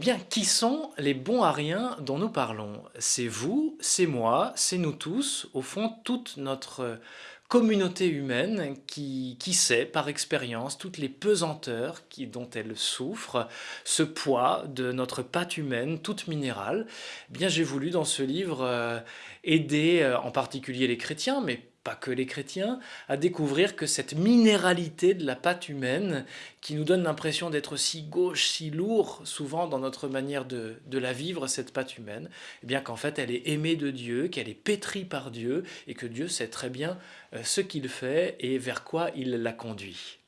bien, qui sont les bons à dont nous parlons? C'est vous, c'est moi, c'est nous tous, au fond, toute notre communauté humaine qui, qui sait par expérience toutes les pesanteurs qui, dont elle souffre, ce poids de notre pâte humaine toute minérale. Eh bien, j'ai voulu dans ce livre euh, aider euh, en particulier les chrétiens, mais pas que les chrétiens, à découvrir que cette minéralité de la pâte humaine, qui nous donne l'impression d'être si gauche, si lourd, souvent dans notre manière de, la vivre, cette pâte humaine, eh bien qu'en fait elle est aimée de Dieu, qu'elle est pétrie par Dieu, et que Dieu sait très bien euh, ce qu'il fait et vers quoi il la conduit.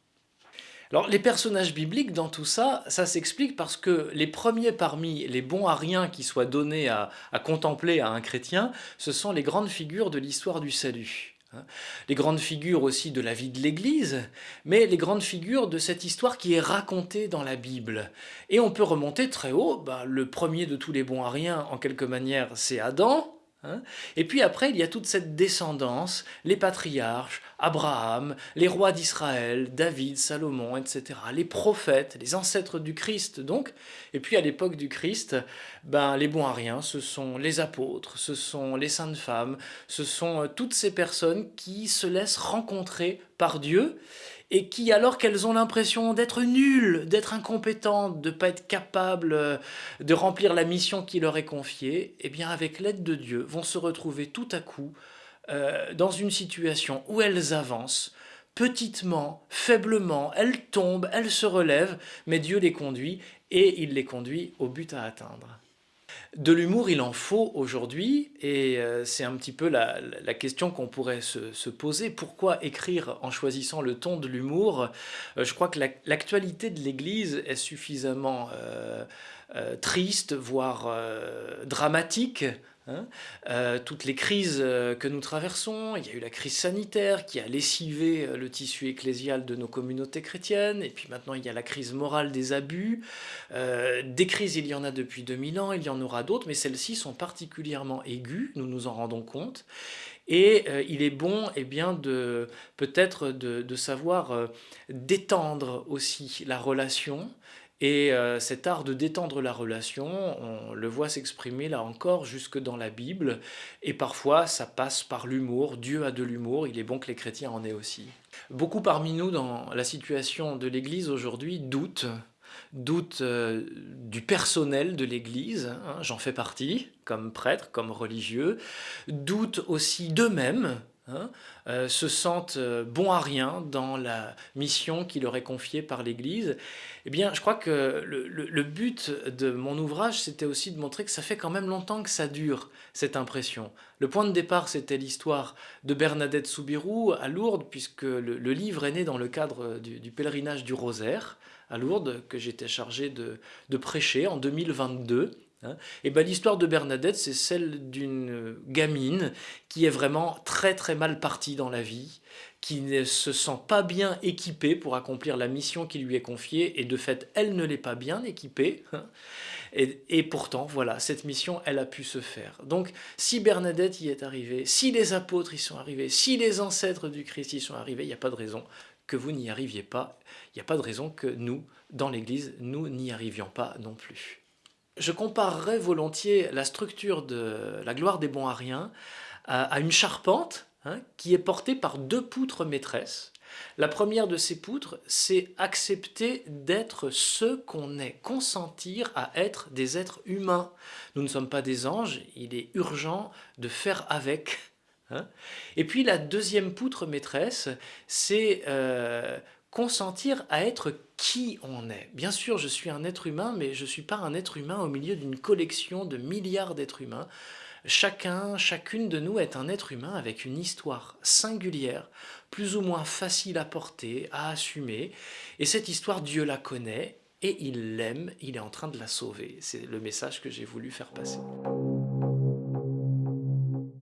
Alors les personnages bibliques dans tout ça, ça s'explique parce que les premiers parmi les bons à rien qui soient donnés à contempler à un chrétien, ce sont les grandes figures de l'histoire du salut. Hein. Les grandes figures aussi de la vie de l'Église, mais les grandes figures de cette histoire qui est racontée dans la Bible. Et on peut remonter très haut, bah, le premier de tous les bons à rien, en quelque manière, c'est Adam, Hein. et puis après, il y a toute cette descendance, les patriarches, Abraham, les rois d'Israël, David, Salomon, etc., les prophètes, les ancêtres du Christ donc, et puis à l'époque du Christ, ben, les bons à rien, ce sont les apôtres, ce sont les saintes femmes, ce sont euh, toutes ces personnes qui se laissent rencontrer par Dieu et qui, alors qu'elles ont l'impression d'être nulles, d'être incompétentes, de ne pas être capables euh, de remplir la mission qui leur est confiée, eh bien avec l'aide de Dieu, vont se retrouver tout à coup euh, dans une situation où elles avancent, petitement, faiblement, elles tombent, elles se relèvent, mais Dieu les conduit et il les conduit au but à atteindre. De l'humour, il en faut aujourd'hui, et euh, c'est un petit peu la, question qu'on pourrait se, poser. Pourquoi écrire en choisissant le ton de l'humour? Euh, Je crois que l'actualité de l'Église est suffisamment euh, triste, voire dramatique, Hein. Euh, toutes les crises euh, que nous traversons, il y a eu la crise sanitaire qui a lessivé euh, le tissu ecclésial de nos communautés chrétiennes, et puis maintenant il y a la crise morale des abus. des crises, il y en a depuis 2000 ans, il y en aura d'autres, mais celles-ci sont particulièrement aiguës, nous nous en rendons compte. Et il est bon eh bien, de peut-être de, de, savoir détendre aussi la relation et euh, cet art de détendre la relation, on le voit s'exprimer là encore jusque dans la Bible, et parfois ça passe par l'humour, Dieu a de l'humour, il est bon que les chrétiens en aient aussi. Beaucoup parmi nous dans la situation de l'Église aujourd'hui doutent, doutent euh, du personnel de l'Église, hein, j'en fais partie, comme prêtre, comme religieux, doutent aussi d'eux-mêmes, Hein, euh, se sentent euh, bons à rien dans la mission qui leur est confiée par l'Église, eh bien, je crois que le, but de mon ouvrage, c'était aussi de montrer que ça fait quand même longtemps que ça dure, cette impression. Le point de départ, c'était l'histoire de Bernadette Soubirou à Lourdes, puisque le, livre est né dans le cadre du, pèlerinage du Rosaire à Lourdes, que j'étais chargé de, de prêcher en 2022. Hein. Et ben, l'histoire de Bernadette, c'est celle d'une gamine qui est vraiment très très mal partie dans la vie, qui ne se sent pas bien équipée pour accomplir la mission qui lui est confiée, et de fait, elle ne l'est pas bien équipée. Hein. Et, et, pourtant, voilà, cette mission, elle a pu se faire. Donc, si Bernadette y est arrivée, si les apôtres y sont arrivés, si les ancêtres du Christ y sont arrivés, il n'y a pas de raison que vous n'y arriviez pas. Il n'y a pas de raison que nous, dans l'Église, nous n'y arrivions pas non plus. Je comparerais volontiers la structure de la gloire des bons ariens à, une charpente hein, qui est portée par deux poutres maîtresses. La première de ces poutres, c'est accepter d'être ce qu'on est, consentir à être des êtres humains. Nous ne sommes pas des anges, il est urgent de faire avec. Hein. Et puis la deuxième poutre maîtresse, c'est euh, consentir à être qui on est. Bien sûr, je suis un être humain, mais je ne suis pas un être humain au milieu d'une collection de milliards d'êtres humains. Chacun, chacune de nous est un être humain avec une histoire singulière, plus ou moins facile à porter, à assumer. Et cette histoire, Dieu la connaît et il l'aime, il est en train de la sauver. C'est le message que j'ai voulu faire passer.